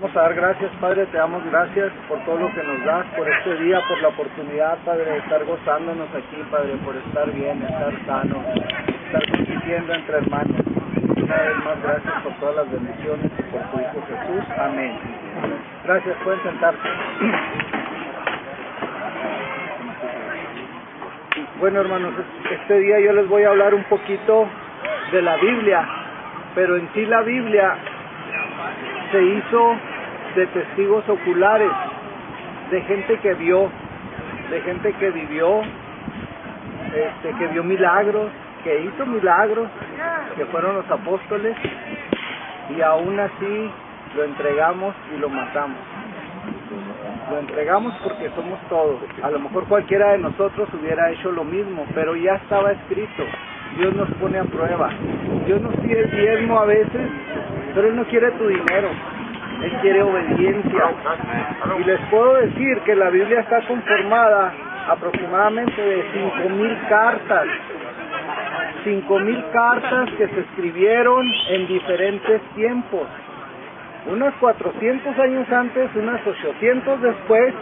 Vamos a dar gracias, Padre, te damos gracias por todo lo que nos das, por este día, por la oportunidad, Padre, de estar gozándonos aquí, Padre, por estar bien, estar sano, estar compitiendo entre hermanos. Una vez más, gracias por todas las bendiciones y por tu Hijo Jesús. Amén. Gracias, pueden sentarse. Bueno, hermanos, este día yo les voy a hablar un poquito de la Biblia, pero en sí la Biblia se hizo de testigos oculares, de gente que vio, de gente que vivió, este, que vio milagros, que hizo milagros, que fueron los apóstoles, y aún así lo entregamos y lo matamos. Lo entregamos porque somos todos. A lo mejor cualquiera de nosotros hubiera hecho lo mismo, pero ya estaba escrito. Dios nos pone a prueba. Dios nos pide diezmo a veces, pero Él no quiere tu dinero. Él quiere obediencia. Y les puedo decir que la Biblia está conformada aproximadamente de cinco mil cartas. Cinco mil cartas que se escribieron en diferentes tiempos. Unos 400 años antes, unos 800 después,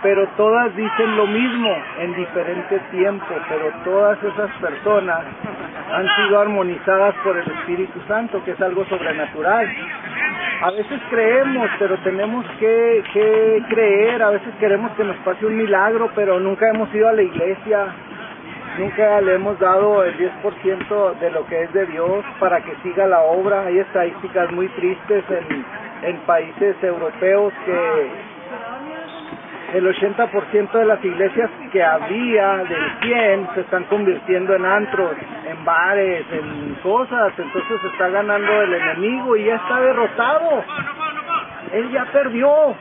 pero todas dicen lo mismo en diferente tiempo, pero todas esas personas han sido armonizadas por el Espíritu Santo, que es algo sobrenatural. A veces creemos, pero tenemos que, que creer, a veces queremos que nos pase un milagro, pero nunca hemos ido a la iglesia, nunca le hemos dado el 10% de lo que es de Dios para que siga la obra. Hay estadísticas muy tristes en, en países europeos que el 80% de las iglesias que había del 100 se están convirtiendo en antros, en bares, en cosas, entonces se está ganando el enemigo y ya está derrotado. Él ya perdió.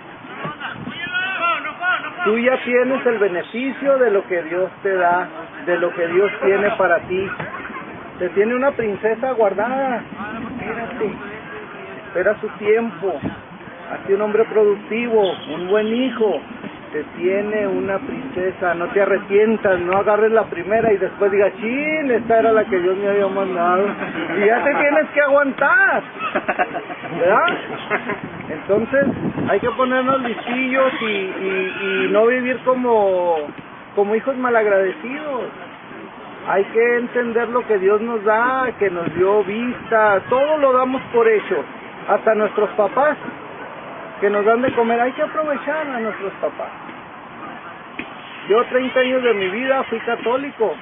Tú ya tienes el beneficio de lo que Dios te da, de lo que Dios tiene para ti. Te tiene una princesa guardada. Espera su tiempo. Hazte un hombre productivo, un buen hijo, te tiene una princesa, no te arrepientas, no agarres la primera y después digas, chin, esta era la que Dios me había mandado. Y ya te tienes que aguantar, ¿verdad? Entonces hay que ponernos listillos y, y, y no vivir como, como hijos malagradecidos. Hay que entender lo que Dios nos da, que nos dio vista, todo lo damos por hecho, hasta nuestros papás que nos dan de comer, hay que aprovechar a nuestros papás. Yo 30 años de mi vida fui católico,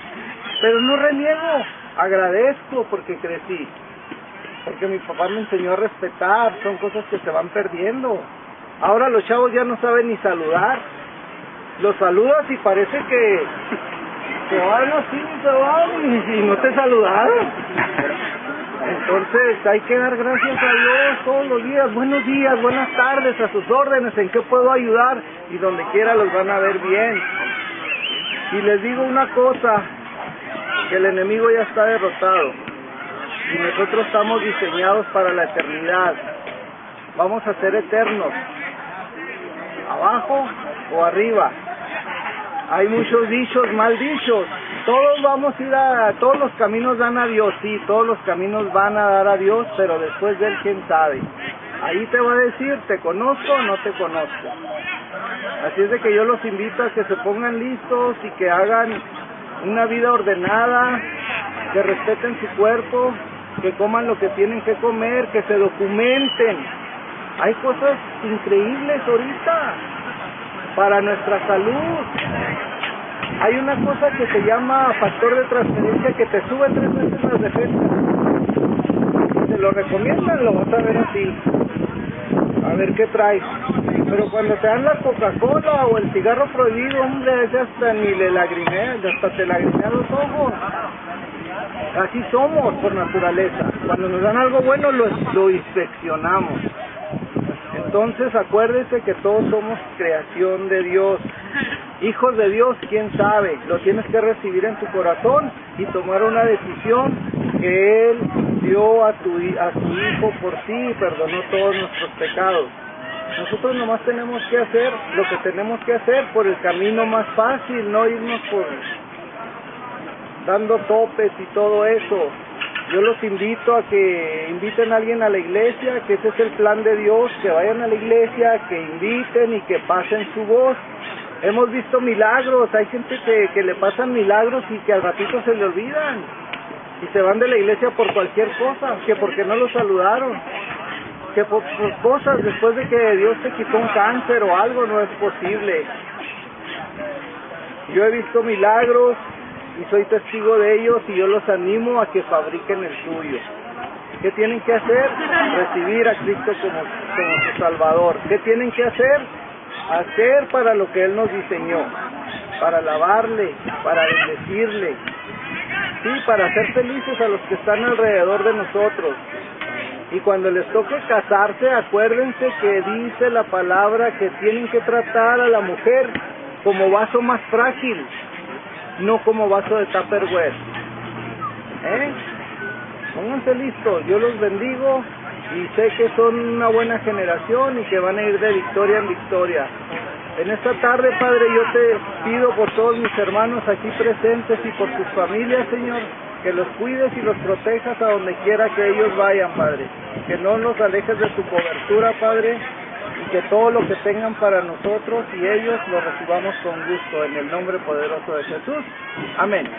pero no reniego, agradezco porque crecí, porque mi papá me enseñó a respetar, son cosas que se van perdiendo. Ahora los chavos ya no saben ni saludar, los saludas y parece que se van así, se van y, no te saludaron. Entonces hay que dar gracias a Dios todos los días. Buenos días, buenas tardes, a sus órdenes, en qué puedo ayudar y donde quiera los van a ver bien. Y les digo una cosa, que el enemigo ya está derrotado y nosotros estamos diseñados para la eternidad. Vamos a ser eternos, abajo o arriba. Hay muchos dichos, mal dichos, todos vamos a ir a, todos los caminos dan a Dios, sí, todos los caminos van a dar a Dios, pero después de Él, ¿quién sabe? Ahí te va a decir, ¿te conozco o no te conozco? Así es de que yo los invito a que se pongan listos y que hagan una vida ordenada, que respeten su cuerpo, que coman lo que tienen que comer, que se documenten. Hay cosas increíbles ahorita para nuestra salud. Hay una cosa que se llama factor de transferencia que te sube tres veces las defensas. Te lo recomiendan, lo vas a ver así. A ver qué traes. Pero cuando te dan la Coca-Cola o el cigarro prohibido, hombre, ese hasta ni le lagrimea, hasta te lagrimea los ojos. Así somos por naturaleza. Cuando nos dan algo bueno, lo, lo inspeccionamos. Entonces acuérdese que todos somos creación de Dios. Hijos de Dios, quién sabe, lo tienes que recibir en tu corazón y tomar una decisión que Él dio a, tu, a su Hijo por ti y perdonó todos nuestros pecados. Nosotros nomás tenemos que hacer lo que tenemos que hacer por el camino más fácil, no irnos por dando topes y todo eso. Yo los invito a que inviten a alguien a la iglesia, que ese es el plan de Dios, que vayan a la iglesia, que inviten y que pasen su voz. Hemos visto milagros, hay gente que, que le pasan milagros y que al ratito se le olvidan y se van de la iglesia por cualquier cosa, que porque no los saludaron, que por, por cosas después de que Dios te quitó un cáncer o algo no es posible. Yo he visto milagros y soy testigo de ellos y yo los animo a que fabriquen el suyo. ¿Qué tienen que hacer? Recibir a Cristo como, su Salvador. ¿Qué tienen que hacer? Hacer para lo que Él nos diseñó, para alabarle, para bendecirle, sí, para hacer felices a los que están alrededor de nosotros. Y cuando les toque casarse, acuérdense que dice la palabra que tienen que tratar a la mujer como vaso más frágil, no como vaso de Tupperware. ¿Eh? Pónganse listos, yo los bendigo y sé que son una buena generación y que van a ir de victoria en victoria. En esta tarde, Padre, yo te pido por todos mis hermanos aquí presentes y por sus familias, Señor, que los cuides y los protejas a donde quiera que ellos vayan, Padre. Que no nos alejes de tu cobertura, Padre, y que todo lo que tengan para nosotros y ellos lo recibamos con gusto, en el nombre poderoso de Jesús. Amén.